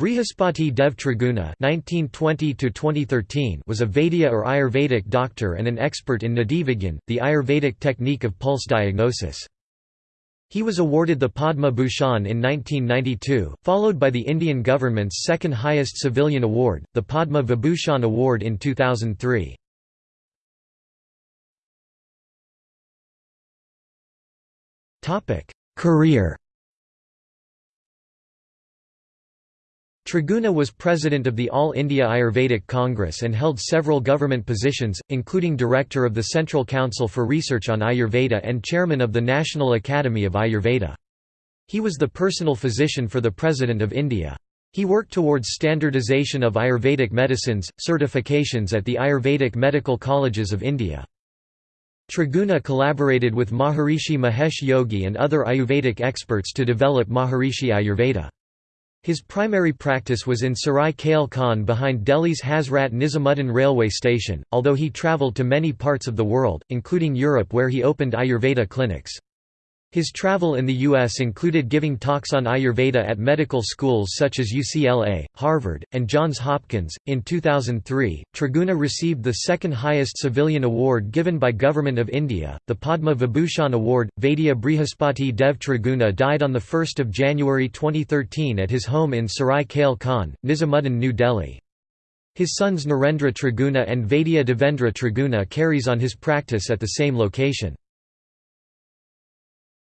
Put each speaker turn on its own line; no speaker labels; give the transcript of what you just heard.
Brihaspati Dev Triguna (1920–2013) was a Vaidya or Ayurvedic doctor and an expert in Nadivigyan, the Ayurvedic technique of pulse diagnosis. He was awarded the Padma Bhushan in 1992, followed by the Indian government's second highest civilian award, the Padma Vibhushan Award in 2003. Career Triguna was president of the All India Ayurvedic Congress and held several government positions, including director of the Central Council for Research on Ayurveda and chairman of the National Academy of Ayurveda. He was the personal physician for the President of India. He worked towards standardization of Ayurvedic medicines, certifications at the Ayurvedic medical colleges of India. Triguna collaborated with Maharishi Mahesh Yogi and other Ayurvedic experts to develop Maharishi Ayurveda. His primary practice was in Sarai Kale Khan behind Delhi's Hazrat Nizamuddin railway station, although he travelled to many parts of the world, including Europe where he opened Ayurveda clinics. His travel in the U.S. included giving talks on Ayurveda at medical schools such as UCLA, Harvard, and Johns Hopkins. In 2003, Triguna received the second highest civilian award given by Government of India, the Padma Vibhushan Award. Vaidya Brihaspati Dev Triguna died on 1 January 2013 at his home in Sarai Kale Khan, Nizamuddin, New Delhi. His sons Narendra Triguna and Vaidya Devendra Triguna carries on his practice at the same location.